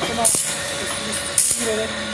この黄色ね